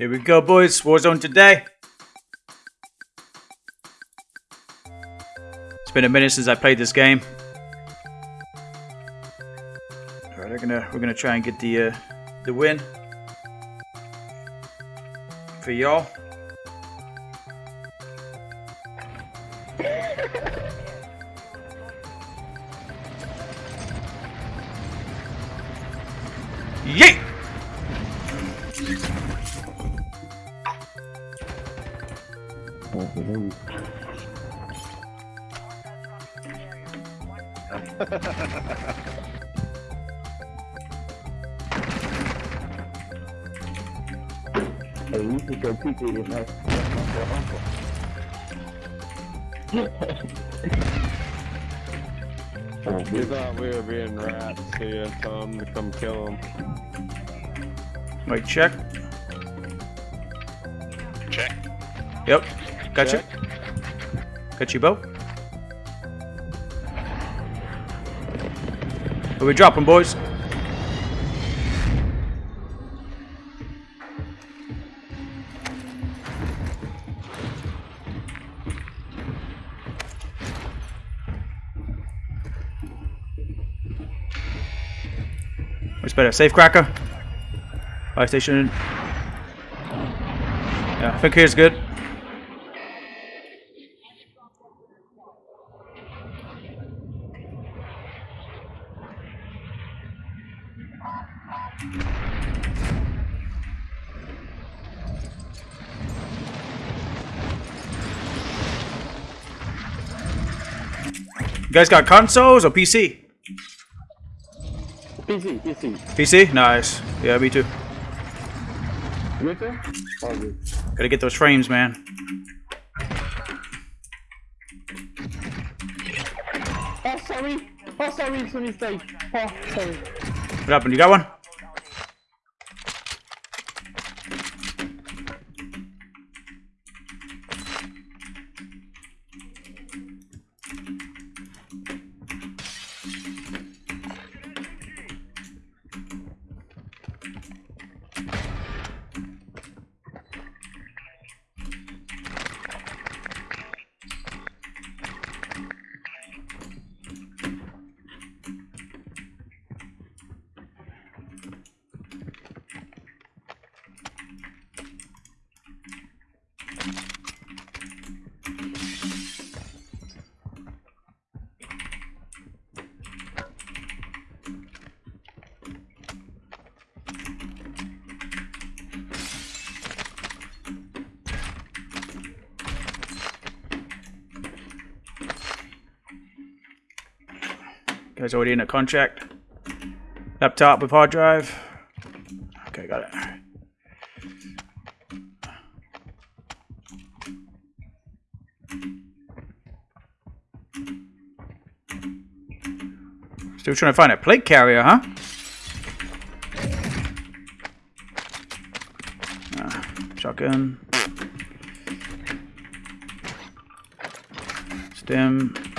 Here we go, boys. Warzone today. It's been a minute since I played this game. All right, we're gonna we're gonna try and get the uh, the win for y'all. Yeet! Hey, we should go peek at my, my uncle. oh, We thought we were being rats, so you had come to come kill him. Wait, check. Check. Yep. Got Check. you. Got you, Bo. Where we dropping, boys? What's better, safe cracker? Fire station. Yeah, I think here's good. You guys got consoles or PC? PC, PC. PC? Nice. Yeah, me too. Good there? Oh, good. Gotta get those frames, man. Oh, sorry. Oh, sorry, it's a mistake. Oh, sorry. What happened? You got one? Guys already in a contract. Laptop with hard drive. Okay, got it. Still trying to find a plate carrier, huh? Ah, shotgun. Stim.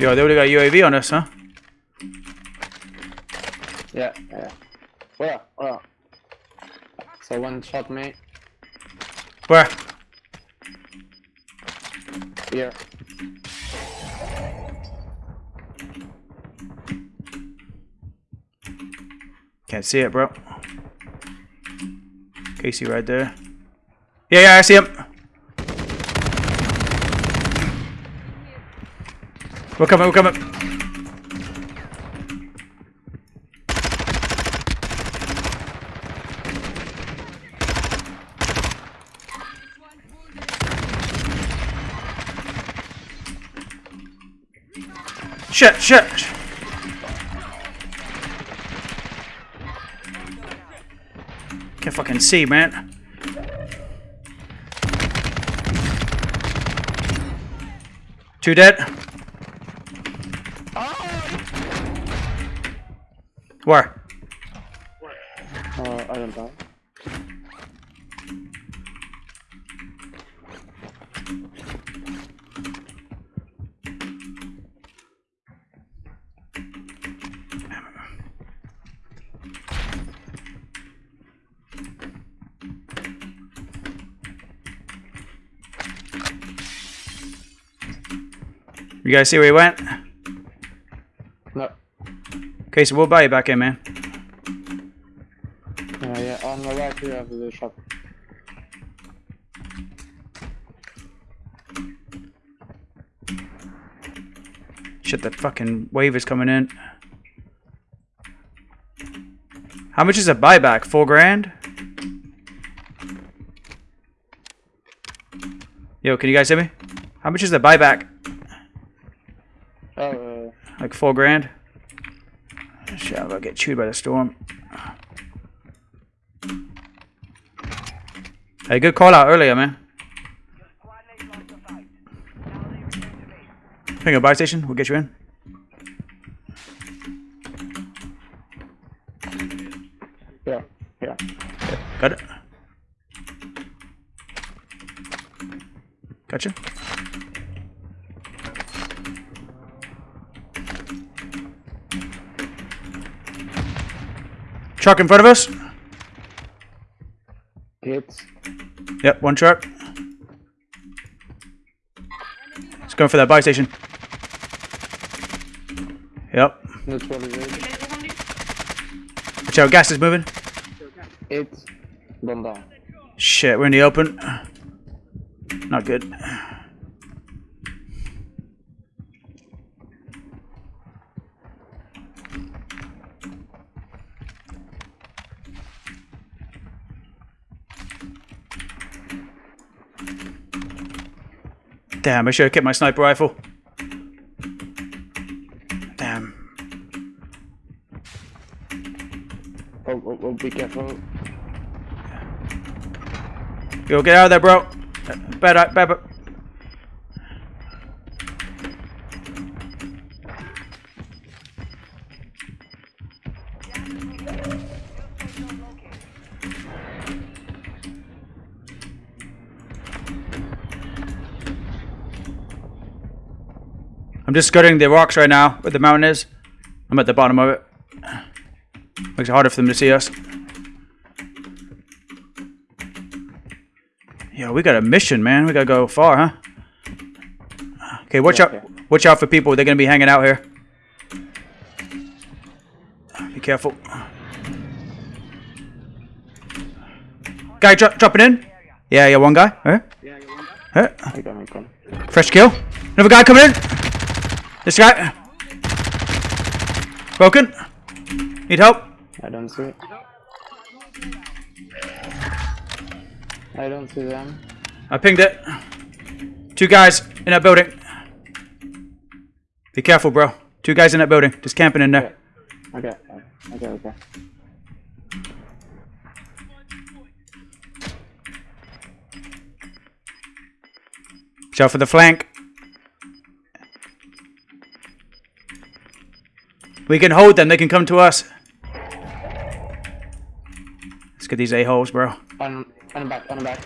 Yo, they would have got UAV on us, huh? Yeah, yeah. Where? Where? So one shot me. Where? Here. Can't see it, bro. Casey right there. Yeah, yeah, I see him. We're coming, we're coming. Shit, shit. Can't fucking see, man. Two dead. Where? Uh, I don't know. You guys see where he went? So we'll buy you back in, man. Yeah, yeah. On the right here the shop. Shit, that fucking wave is coming in. How much is a buyback? Four grand? Yo, can you guys hear me? How much is the buyback? Uh, Like four grand? Shit, I'm gonna get chewed by the storm. Hey, good call out earlier, man. Ping a buy station, we'll get you in. yeah, yeah. Got it. Gotcha. Truck in front of us. Hits. Yep, one truck. It's going for that buy station. Yep. Neutralization. Watch out, gas is moving. Hits. Gone down. Shit, we're in the open. Not good. Damn, I should have kept my sniper rifle. Damn. Oh, oh, oh, be careful. Yo, get out of there, bro. Bad, bad, bad. I'm just skirting the rocks right now, where the mountain is. I'm at the bottom of it. Makes it harder for them to see us. Yeah, we got a mission, man. We gotta go far, huh? Okay, watch Yeah, out. yeah. Watch out for people. They're gonna be hanging out here. Be careful. Guy dro- dropping in. Yeah, yeah, one guy. Huh? Huh? I got me come. Fresh kill. Another guy coming in. This guy. Broken. Need help? I don't see it. I don't see them. I pinged it. Two guys in that building. Be careful, bro. Two guys in that building, just camping in there. Okay, okay, okay. Watch out for the flank. We can hold them. They can come to us. Let's get these a-holes, bro. On, on the back, on back.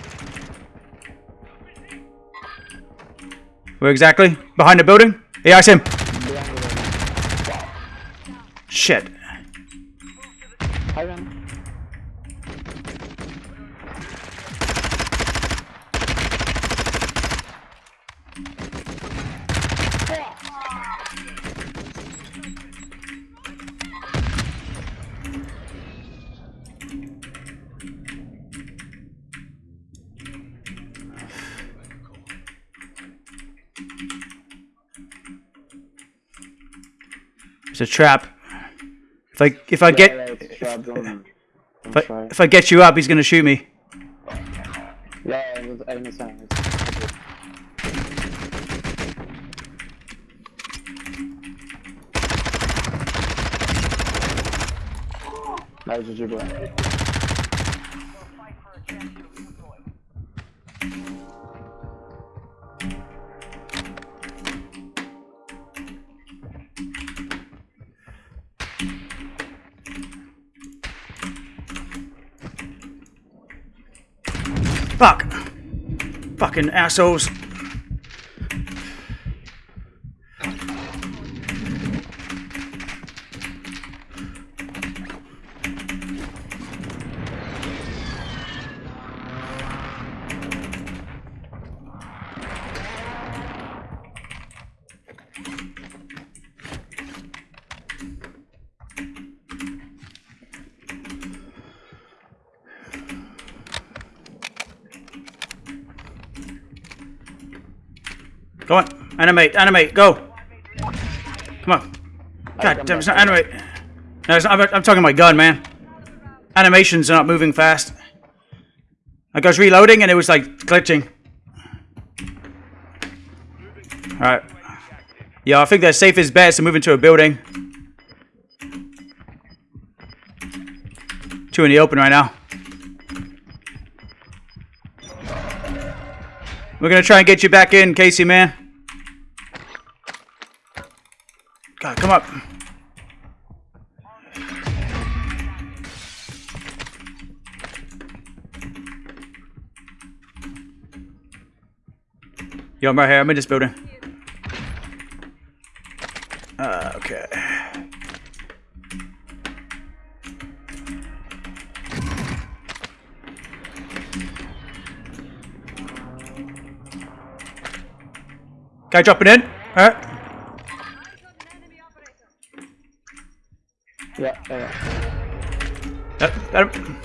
Where exactly? Behind the building? Yeah, I see him. Shit. It's a trap. If I if I get yeah, it's trapped, don't- don't if I, if I get you up, he's gonna shoot me. Yeah, I understand. GG, bro. Fuck. Fucking assholes. Go on. Animate, animate, go. Come on. God damn, it's not animate. No, it's not, I'm, talking my gun, man. Animations are not moving fast. Like I was reloading and it was like glitching. Alright. Yeah, I think the safest bet is to move into a building. Two in the open right now. We're gonna try and get you back in, Casey, man. God, come up. Yo, I'm right here. I'm in this building. Uh, okay. Guy dropping in. Alright. Yeah, yeah, yeah. Yep, got him.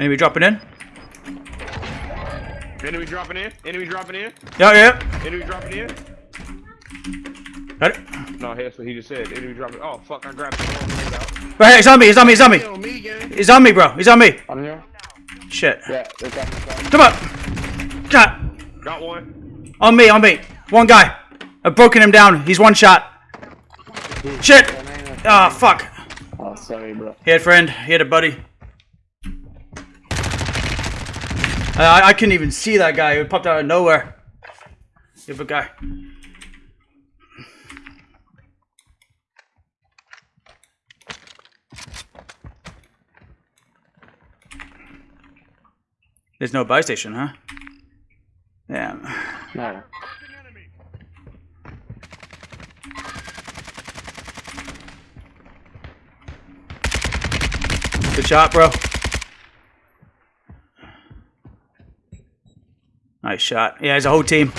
Enemy dropping in. Enemy dropping in. Enemy dropping in. Yeah, yeah. Enemy dropping in. Got it. No, that's what he just said. Enemy dropping. Oh fuck! I grabbed the wrong thing out. Right here, he's on me, he's on me, he's on me. Kill me, gang. He's on me, bro. He's on me. On here? Shit. Yeah, they're dropping some. Come on. God. Got one. On me, on me. One guy. I've broken him down. He's one shot. Shit. Ah, fuck. Oh, sorry, bro. He had a friend. He had a buddy. I, I couldn't even see that guy. He popped out of nowhere. Good go. There's no buy station, huh? Yeah. No. Good shot, bro. Nice shot. Yeah, it's a whole team.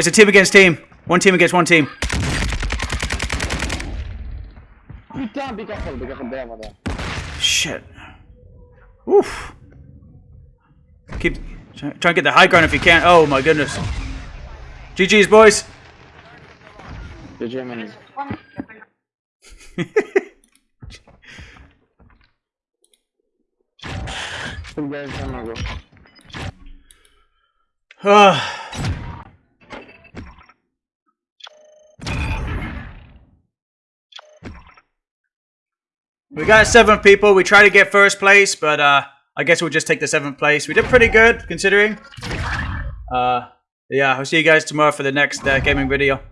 It's a team against team. One team against one team. Putain, be careful, be careful there, over there. Shit. Oof. Keep try, try and get the high ground if you can. Oh my goodness. GG's boys. The Germans. Two guys on my go. We got seven people. We tried to get first place, but uh, I guess we'll just take the seventh place. We did pretty good considering. Uh, yeah, I'll see you guys tomorrow for the next uh, gaming video.